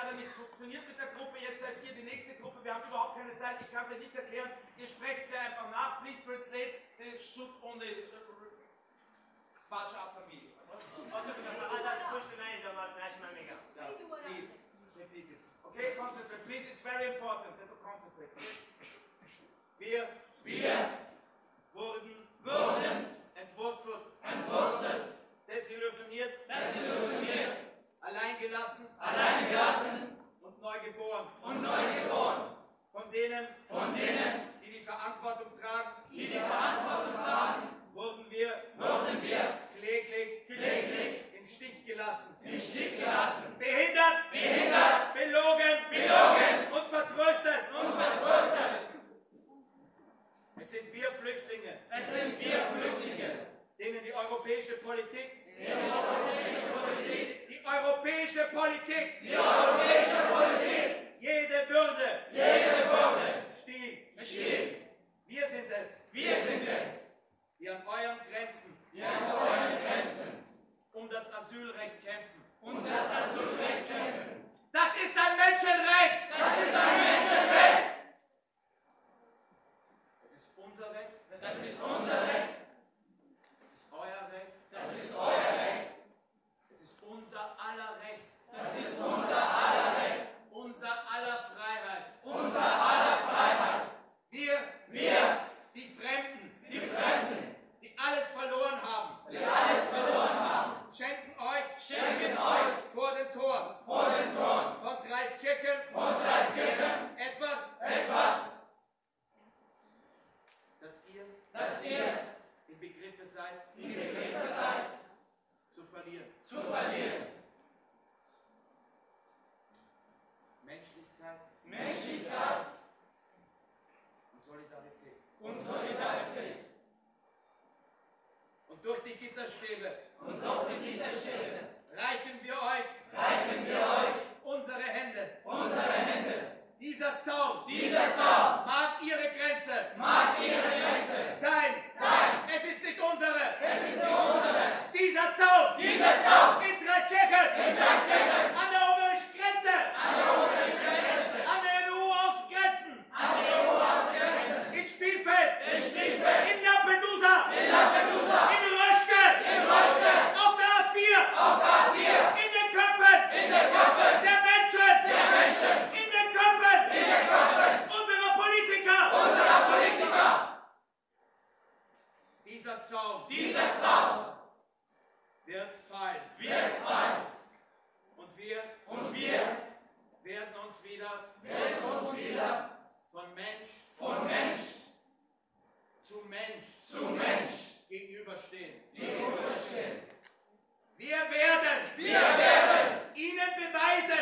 leider nicht funktioniert mit der Gruppe. Jetzt seid ihr die nächste Gruppe. Wir haben überhaupt keine Zeit. Ich kann dir nicht erklären. Ihr sprecht mir einfach nach. Please translate the shoot on the Quatsch auf Familie. Please. Okay, concentrate. Please, it's very important that you concentrate. Wir. Wir. Europäische Politik, die europäische Politik, die europäische Politik. Die europäische Politik, jede Würde. Jede Würde. Stiehlt. stiehlt. Wir sind es, Wir sind es, die an euren Grenzen. Die an euren Grenzen. Um das Asylrecht kämpfen. und das Asylrecht kämpfen. Im Begriffe seid im Begriffe seid zu verlieren. zu verlieren. Menschlichkeit Menschlichkeit und Solidarität. und Solidarität. Und durch die Gitterstäbe Und durch die Gitterstäbe reichen wir euch reichen wir euch unsere Hände. unsere Hände. Dieser Zaun Dieser Zaun mag ihre Grenze mag ihre Grenze Dieser Zaun Dieser Zaun wird fallen. wird fallen Und wir und wir werden uns wieder werden uns wieder von Mensch von Mensch zu Mensch zu Mensch gegenüberstehen. gegenüberstehen. Wir werden Wir werden Ihnen beweisen,